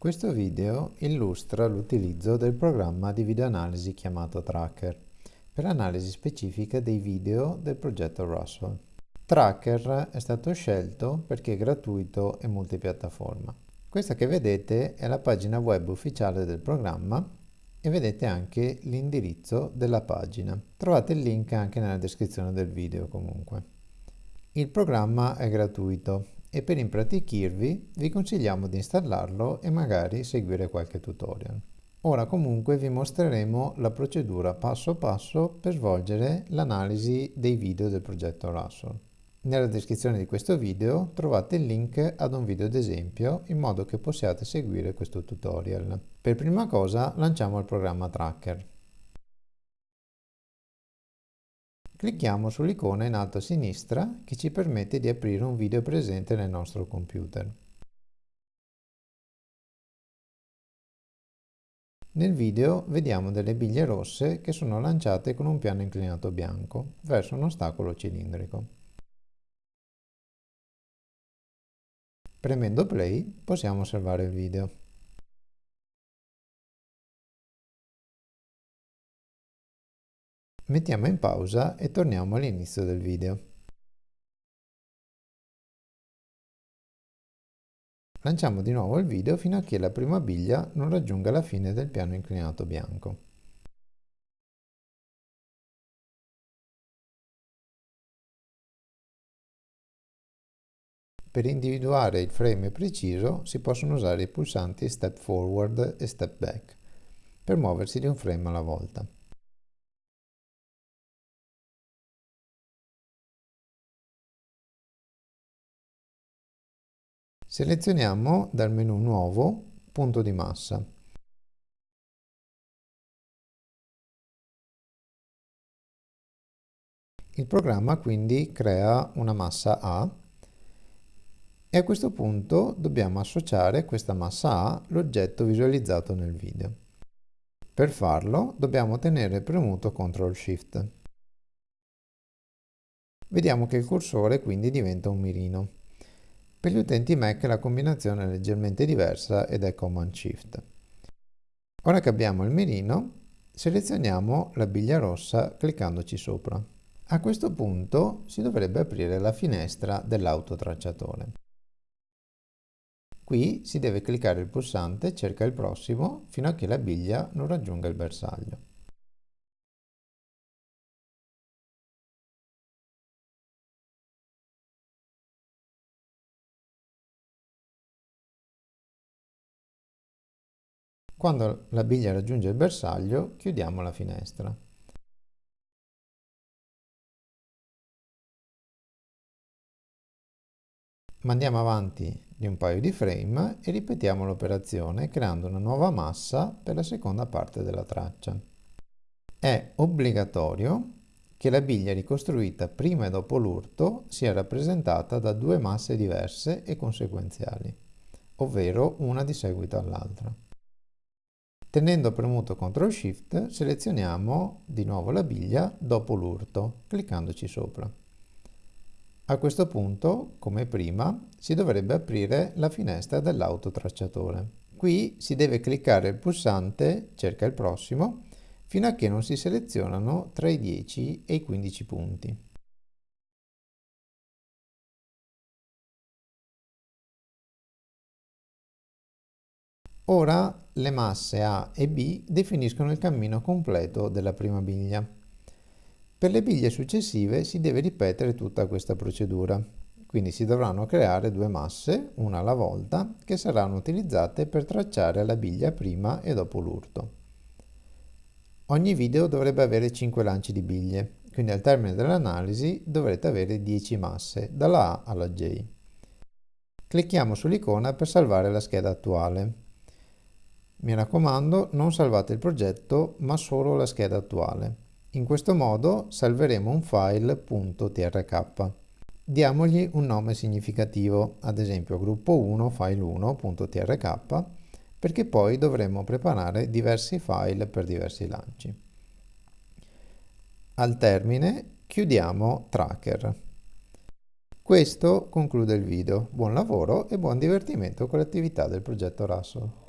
Questo video illustra l'utilizzo del programma di videoanalisi chiamato Tracker per l'analisi specifica dei video del progetto Russell. Tracker è stato scelto perché è gratuito e multipiattaforma. Questa che vedete è la pagina web ufficiale del programma e vedete anche l'indirizzo della pagina. Trovate il link anche nella descrizione del video comunque. Il programma è gratuito e per impratichirvi vi consigliamo di installarlo e magari seguire qualche tutorial. Ora comunque vi mostreremo la procedura passo passo per svolgere l'analisi dei video del progetto Russell. Nella descrizione di questo video trovate il link ad un video d'esempio in modo che possiate seguire questo tutorial. Per prima cosa lanciamo il programma Tracker. Clicchiamo sull'icona in alto a sinistra che ci permette di aprire un video presente nel nostro computer. Nel video vediamo delle biglie rosse che sono lanciate con un piano inclinato bianco verso un ostacolo cilindrico. Premendo play possiamo osservare il video. Mettiamo in pausa e torniamo all'inizio del video. Lanciamo di nuovo il video fino a che la prima biglia non raggiunga la fine del piano inclinato bianco. Per individuare il frame preciso si possono usare i pulsanti Step Forward e Step Back per muoversi di un frame alla volta. Selezioniamo dal menu Nuovo punto di massa. Il programma quindi crea una massa A e a questo punto dobbiamo associare questa massa A l'oggetto visualizzato nel video. Per farlo dobbiamo tenere premuto CTRL SHIFT. Vediamo che il cursore quindi diventa un mirino. Per gli utenti Mac la combinazione è leggermente diversa ed è Command Shift. Ora che abbiamo il mirino, selezioniamo la biglia rossa cliccandoci sopra. A questo punto si dovrebbe aprire la finestra dell'autotracciatore. Qui si deve cliccare il pulsante cerca il prossimo fino a che la biglia non raggiunga il bersaglio. Quando la biglia raggiunge il bersaglio, chiudiamo la finestra. Mandiamo avanti di un paio di frame e ripetiamo l'operazione creando una nuova massa per la seconda parte della traccia. È obbligatorio che la biglia ricostruita prima e dopo l'urto sia rappresentata da due masse diverse e conseguenziali, ovvero una di seguito all'altra. Tenendo premuto CTRL SHIFT selezioniamo di nuovo la biglia dopo l'urto, cliccandoci sopra. A questo punto, come prima, si dovrebbe aprire la finestra dell'autotracciatore. Qui si deve cliccare il pulsante cerca il prossimo fino a che non si selezionano tra i 10 e i 15 punti. Ora le masse A e B definiscono il cammino completo della prima biglia. Per le biglie successive si deve ripetere tutta questa procedura, quindi si dovranno creare due masse, una alla volta, che saranno utilizzate per tracciare la biglia prima e dopo l'urto. Ogni video dovrebbe avere 5 lanci di biglie, quindi al termine dell'analisi dovrete avere 10 masse, dalla A alla J. Clicchiamo sull'icona per salvare la scheda attuale. Mi raccomando, non salvate il progetto, ma solo la scheda attuale. In questo modo salveremo un file .trk. Diamogli un nome significativo, ad esempio gruppo 1 file1.trk, perché poi dovremo preparare diversi file per diversi lanci. Al termine chiudiamo Tracker. Questo conclude il video. Buon lavoro e buon divertimento con l'attività del progetto Russell.